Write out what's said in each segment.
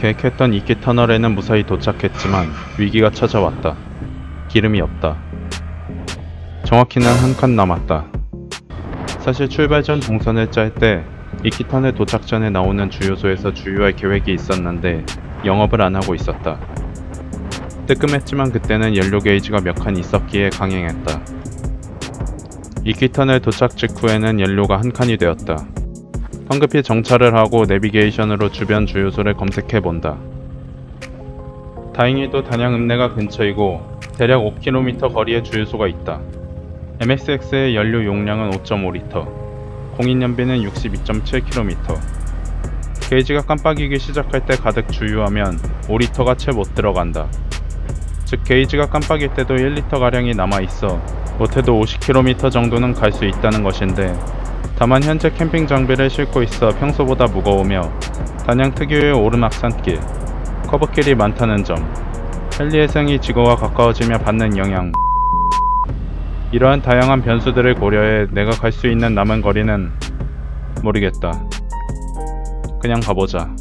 계획했던 이끼 터널에는 무사히 도착했지만 위기가 찾아왔다. 기름이 없다. 정확히는 한 칸 남았다. 사실 출발 전 동선을 짤때 터널 도착 전에 나오는 주유소에서 주유할 계획이 있었는데 영업을 안 하고 있었다. 뜨끔했지만 그때는 연료 게이지가 몇 칸 있었기에 강행했다. 터널 도착 직후에는 연료가 한 칸이 되었다. 황급히 정차를 하고 내비게이션으로 주변 주유소를 검색해 본다. 다행히도 단양 읍내가 근처이고 대략 5km 거리에 주유소가 있다. MXX의 연료 용량은 5.5리터, 공인연비는 62.7km. 게이지가 깜빡이기 시작할 때 가득 주유하면 5리터가 채 못 들어간다. 즉 게이지가 깜빡일 때도 1리터가량이 남아있어 못해도 50km 정도는 갈 수 있다는 것인데 다만 현재 캠핑 장비를 싣고 있어 평소보다 무거우며 단양 특유의 오르막산길, 커브길이 많다는 점, 헬리해상이 지구와 가까워지며 받는 영향 이러한 다양한 변수들을 고려해 내가 갈 수 있는 남은 거리는 모르겠다. 그냥 가보자.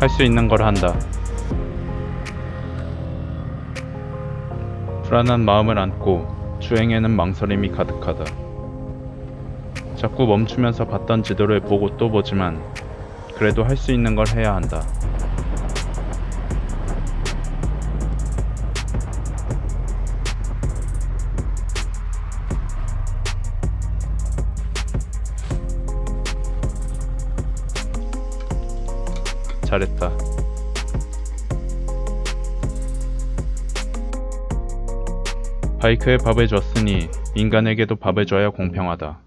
할 수 있는 걸 한다. 불안한 마음을 안고 주행에는 망설임이 가득하다. 자꾸 멈추면서 봤던 지도를 보고 또 보지만 그래도 할 수 있는 걸 해야 한다. 잘했다. 바이크에 밥을 줬으니 인간에게도 밥을 줘야 공평하다.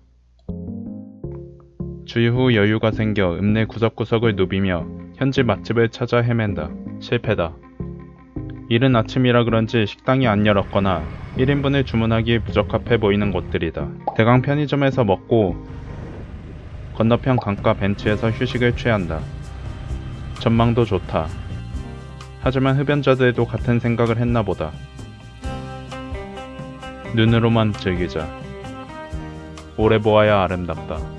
주유 후 여유가 생겨 읍내 구석구석을 누비며 현지 맛집을 찾아 헤맨다. 실패다. 이른 아침이라 그런지 식당이 안 열었거나 1인분을 주문하기에 부적합해 보이는 곳들이다. 대강 편의점에서 먹고 건너편 강가 벤치에서 휴식을 취한다. 전망도 좋다. 하지만 흡연자들도 같은 생각을 했나 보다. 눈으로만 즐기자. 오래 보아야 아름답다.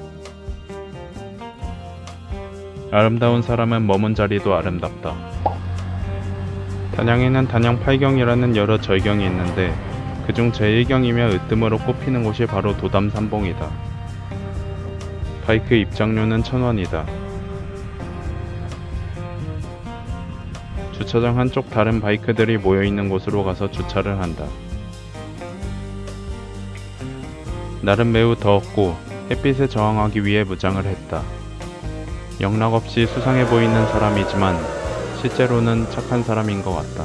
아름다운 사람은 머문 자리도 아름답다. 단양에는 단양 8경이라는 여러 절경이 있는데 그중 제1경이며 으뜸으로 꼽히는 곳이 바로 도담 삼봉이다. 바이크 입장료는 1000원이다. 주차장 한쪽 다른 바이크들이 모여있는 곳으로 가서 주차를 한다. 날은 매우 더웠고 햇빛에 저항하기 위해 무장을 했다. 영락없이 수상해 보이는 사람이지만 실제로는 착한 사람인 것 같다.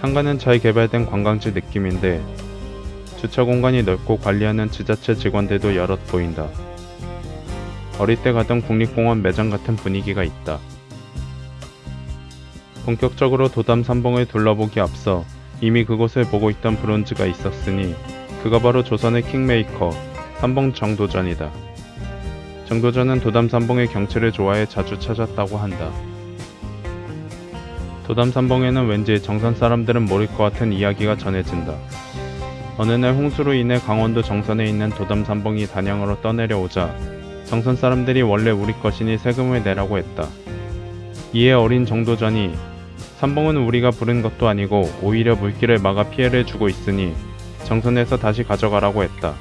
상가는 잘 개발된 관광지 느낌인데 주차 공간이 넓고 관리하는 지자체 직원들도 여럿 보인다. 어릴 때 가던 국립공원 매장 같은 분위기가 있다. 본격적으로 도담 삼봉을 둘러보기 앞서 이미 그곳을 보고 있던 브론즈가 있었으니 그가 바로 조선의 킹메이커 삼봉 정도전이다. 정도전은 도담 삼봉의 경치를 좋아해 자주 찾았다고 한다. 도담 삼봉에는 왠지 정선 사람들은 모를 것 같은 이야기가 전해진다. 어느 날 홍수로 인해 강원도 정선에 있는 도담 삼봉이 단양으로 떠내려오자 정선 사람들이 원래 우리 것이니 세금을 내라고 했다. 이에 어린 정도전이 삼봉은 우리가 부른 것도 아니고 오히려 물길을 막아 피해를 주고 있으니 정선에서 다시 가져가라고 했다.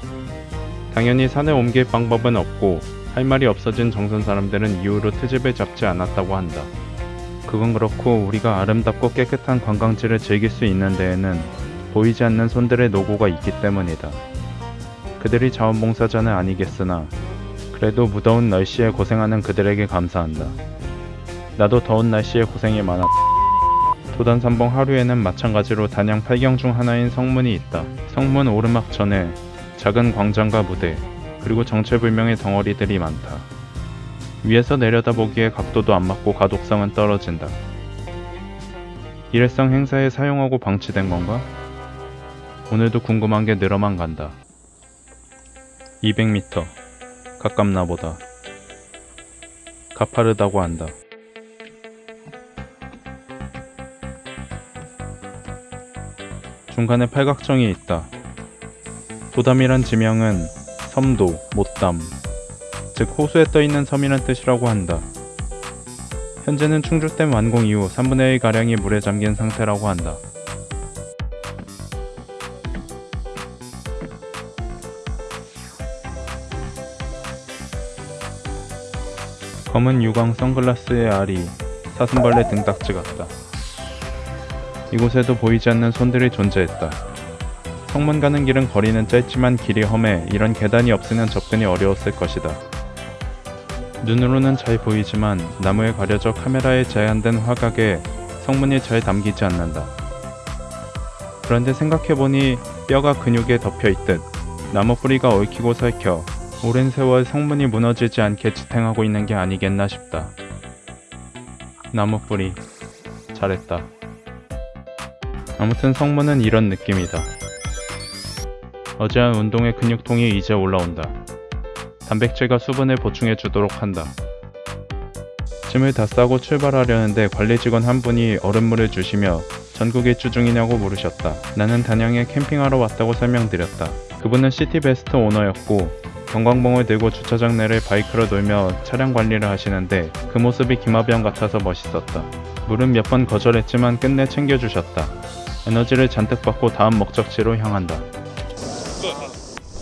당연히 산에 옮길 방법은 없고 할 말이 없어진 정선 사람들은 이후로 트집을 잡지 않았다고 한다. 그건 그렇고 우리가 아름답고 깨끗한 관광지를 즐길 수 있는 데에는 보이지 않는 손들의 노고가 있기 때문이다. 그들이 자원봉사자는 아니겠으나 그래도 무더운 날씨에 고생하는 그들에게 감사한다. 나도 더운 날씨에 고생이 많았다. 도단삼봉 하루에는 마찬가지로 단양 8경 중 하나인 성문이 있다. 성문 오르막 전에 작은 광장과 무대, 그리고 정체불명의 덩어리들이 많다. 위에서 내려다보기에 각도도 안 맞고 가독성은 떨어진다. 일회성 행사에 사용하고 방치된 건가? 오늘도 궁금한 게 늘어만 간다. 200m. 가깝나 보다. 가파르다고 한다. 중간에 팔각정이 있다. 도담이란 지명은 섬도, 못담, 즉 호수에 떠있는 섬이란 뜻이라고 한다. 현재는 충주댐 완공 이후 3분의 1가량이 물에 잠긴 상태라고 한다. 검은 유광 선글라스의 알이 사슴벌레 등딱지 같다. 이곳에도 보이지 않는 손들이 존재했다. 성문 가는 길은 거리는 짧지만 길이 험해 이런 계단이 없으면 접근이 어려웠을 것이다. 눈으로는 잘 보이지만 나무에 가려져 카메라에 제한된 화각에 성문이 잘 담기지 않는다. 그런데 생각해보니 뼈가 근육에 덮여 있듯 나무 뿌리가 얽히고 설켜 오랜 세월 성문이 무너지지 않게 지탱하고 있는 게 아니겠나 싶다. 나무 뿌리 잘했다. 아무튼 성문은 이런 느낌이다. 어제 한 운동의 근육통이 이제 올라온다. 단백질과 수분을 보충해 주도록 한다. 짐을 다 싸고 출발하려는데 관리 직원 한 분이 얼음물을 주시며 전국 일주 중이냐고 물으셨다. 나는 단양에 캠핑하러 왔다고 설명드렸다. 그분은 시티베스트 오너였고 경광봉을 들고 주차장 내를 바이크로 돌며 차량 관리를 하시는데 그 모습이 김하병 같아서 멋있었다. 물은 몇 번 거절했지만 끝내 챙겨주셨다. 에너지를 잔뜩 받고 다음 목적지로 향한다.